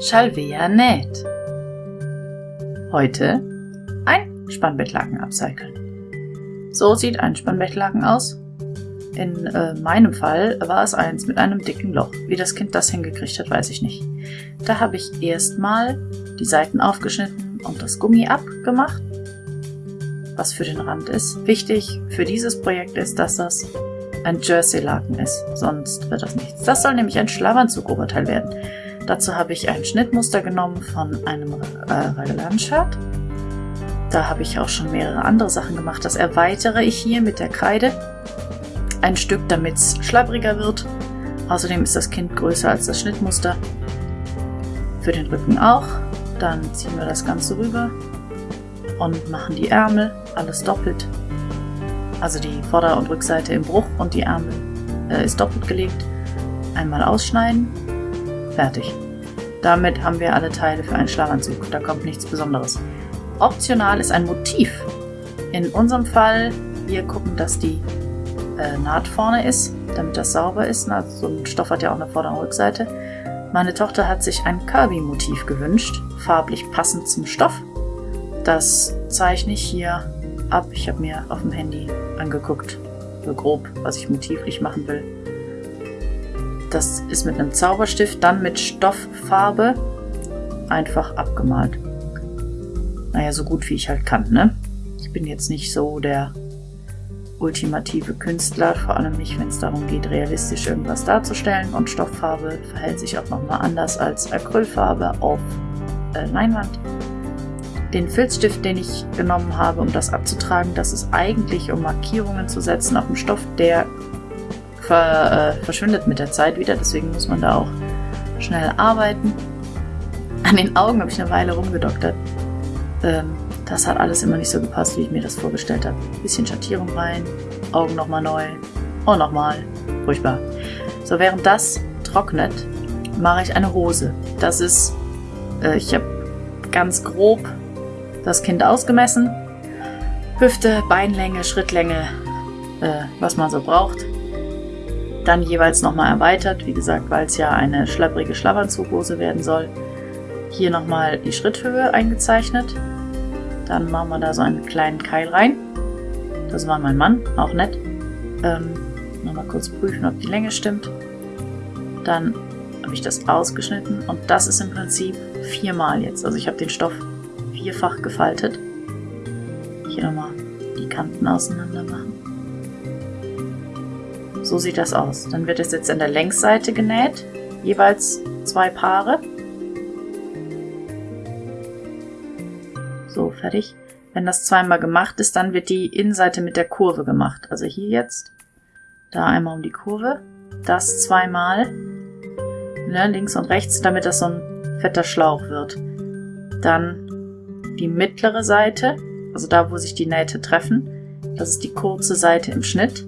Shalvea näht. Heute ein Spannbettlaken upcyclen. So sieht ein Spannbettlaken aus. In äh, meinem Fall war es eins mit einem dicken Loch. Wie das Kind das hingekriegt hat, weiß ich nicht. Da habe ich erstmal die Seiten aufgeschnitten und das Gummi abgemacht, was für den Rand ist. Wichtig für dieses Projekt ist, dass das ein Jersey-Laken ist, sonst wird das nichts. Das soll nämlich ein Schlafanzug-Oberteil werden. Dazu habe ich ein Schnittmuster genommen von einem äh, Raglan-Shirt. Da habe ich auch schon mehrere andere Sachen gemacht. Das erweitere ich hier mit der Kreide. Ein Stück, damit es schlabbriger wird. Außerdem ist das Kind größer als das Schnittmuster. Für den Rücken auch. Dann ziehen wir das Ganze rüber und machen die Ärmel, alles doppelt. Also die Vorder- und Rückseite im Bruch und die Ärmel äh, ist doppelt gelegt. Einmal ausschneiden, fertig. Damit haben wir alle Teile für einen Schlafanzug. Da kommt nichts Besonderes. Optional ist ein Motiv. In unserem Fall, wir gucken, dass die äh, Naht vorne ist, damit das sauber ist. Also so ein Stoff hat ja auch eine Vorder- und Rückseite. Meine Tochter hat sich ein Kirby-Motiv gewünscht, farblich passend zum Stoff. Das zeichne ich hier ab. Ich habe mir auf dem Handy angeguckt, so grob, was ich motivlich machen will. Das ist mit einem Zauberstift, dann mit Stofffarbe einfach abgemalt. Naja, so gut wie ich halt kann, ne? Ich bin jetzt nicht so der ultimative Künstler, vor allem nicht, wenn es darum geht, realistisch irgendwas darzustellen. Und Stofffarbe verhält sich auch nochmal anders als Acrylfarbe auf äh, Leinwand. Den Filzstift, den ich genommen habe, um das abzutragen, das ist eigentlich, um Markierungen zu setzen auf dem Stoff, der ver, äh, verschwindet mit der Zeit wieder, deswegen muss man da auch schnell arbeiten. An den Augen habe ich eine Weile rumgedoktert. Ähm, das hat alles immer nicht so gepasst, wie ich mir das vorgestellt habe. Bisschen Schattierung rein, Augen nochmal neu und nochmal. Furchtbar. So, während das trocknet, mache ich eine Hose. Das ist, äh, ich habe ganz grob das Kind ausgemessen. Hüfte, Beinlänge, Schrittlänge, äh, was man so braucht. Dann jeweils nochmal erweitert, wie gesagt, weil es ja eine schlapprige Schlafanzughose werden soll. Hier nochmal die Schritthöhe eingezeichnet. Dann machen wir da so einen kleinen Keil rein. Das war mein Mann, auch nett. Ähm, nochmal kurz prüfen, ob die Länge stimmt. Dann habe ich das ausgeschnitten und das ist im Prinzip viermal jetzt. Also ich habe den Stoff vierfach gefaltet. Hier nochmal die Kanten auseinander machen. So sieht das aus. Dann wird es jetzt an der Längsseite genäht. Jeweils zwei Paare. So, fertig. Wenn das zweimal gemacht ist, dann wird die Innenseite mit der Kurve gemacht. Also hier jetzt, da einmal um die Kurve, das zweimal, ne, links und rechts, damit das so ein fetter Schlauch wird. Dann die mittlere Seite, also da, wo sich die Nähte treffen. Das ist die kurze Seite im Schnitt.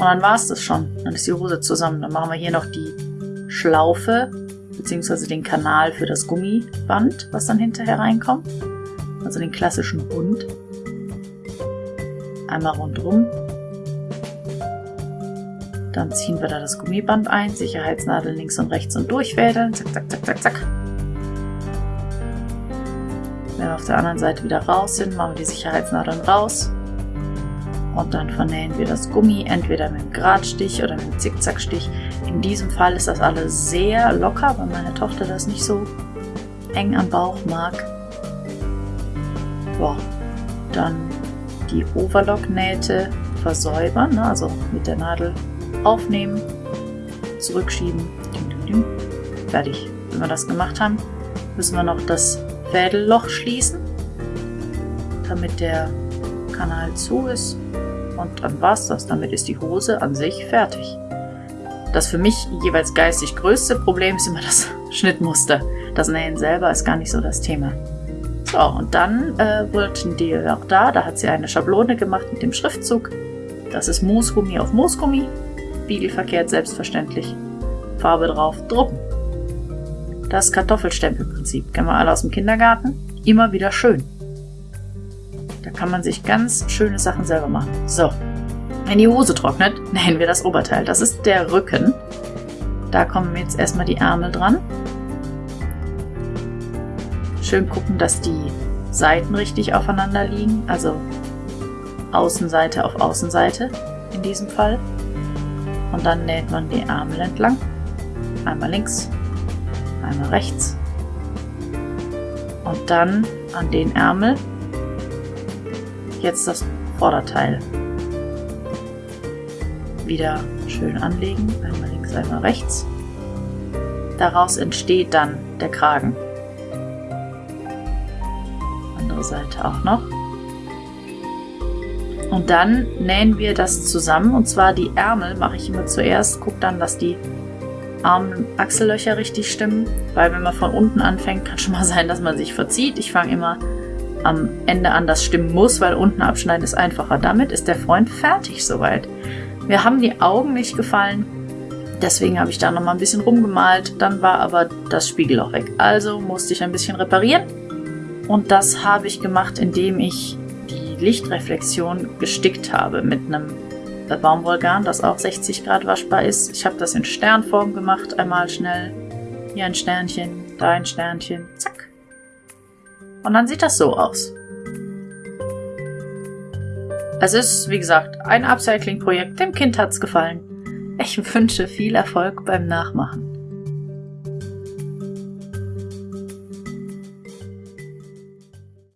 Und dann war es das schon. Dann ist die Hose zusammen. Dann machen wir hier noch die Schlaufe, beziehungsweise den Kanal für das Gummiband, was dann hinterher reinkommt. Also den klassischen Hund. Einmal rundrum. Dann ziehen wir da das Gummiband ein, Sicherheitsnadel links und rechts und durchfädeln. Zack, zack, zack, zack, zack. Wenn wir auf der anderen Seite wieder raus sind, machen wir die Sicherheitsnadeln raus. Und dann vernähen wir das Gummi entweder mit einem Gradstich oder mit einem Zickzackstich. In diesem Fall ist das alles sehr locker, weil meine Tochter das nicht so eng am Bauch mag. Boah. Dann die Overlock-Nähte versäubern, ne? also mit der Nadel aufnehmen, zurückschieben. Fertig. Wenn wir das gemacht haben, müssen wir noch das Fädelloch schließen, damit der Kanal zu ist. Und dann war's das. Damit ist die Hose an sich fertig. Das für mich jeweils geistig größte Problem ist immer das Schnittmuster. Das Nähen selber ist gar nicht so das Thema. So, und dann äh, wollten die auch da, da hat sie eine Schablone gemacht mit dem Schriftzug. Das ist Moosgummi auf Moosgummi. Spiegelverkehrt selbstverständlich. Farbe drauf, drucken. Das Kartoffelstempelprinzip kennen wir alle aus dem Kindergarten. Immer wieder schön. Da kann man sich ganz schöne Sachen selber machen. So, wenn die Hose trocknet, nähen wir das Oberteil. Das ist der Rücken. Da kommen jetzt erstmal die Ärmel dran. Schön gucken, dass die Seiten richtig aufeinander liegen, also Außenseite auf Außenseite in diesem Fall. Und dann näht man die Ärmel entlang. Einmal links, einmal rechts. Und dann an den Ärmel jetzt das Vorderteil wieder schön anlegen. Einmal links, einmal rechts. Daraus entsteht dann der Kragen. Andere Seite auch noch. Und dann nähen wir das zusammen und zwar die Ärmel mache ich immer zuerst, gucke dann, dass die Arm- Achsellöcher richtig stimmen, weil wenn man von unten anfängt, kann schon mal sein, dass man sich verzieht. Ich fange immer am Ende an, das stimmen muss, weil unten abschneiden ist einfacher. Damit ist der Freund fertig soweit. Mir haben die Augen nicht gefallen, deswegen habe ich da noch mal ein bisschen rumgemalt. Dann war aber das Spiegelloch weg. Also musste ich ein bisschen reparieren. Und das habe ich gemacht, indem ich Lichtreflexion gestickt habe mit einem Baumwollgarn, das auch 60 Grad waschbar ist. Ich habe das in Sternform gemacht, einmal schnell. Hier ein Sternchen, da ein Sternchen, zack. Und dann sieht das so aus. Es ist, wie gesagt, ein Upcycling-Projekt. Dem Kind hat's gefallen. Ich wünsche viel Erfolg beim Nachmachen.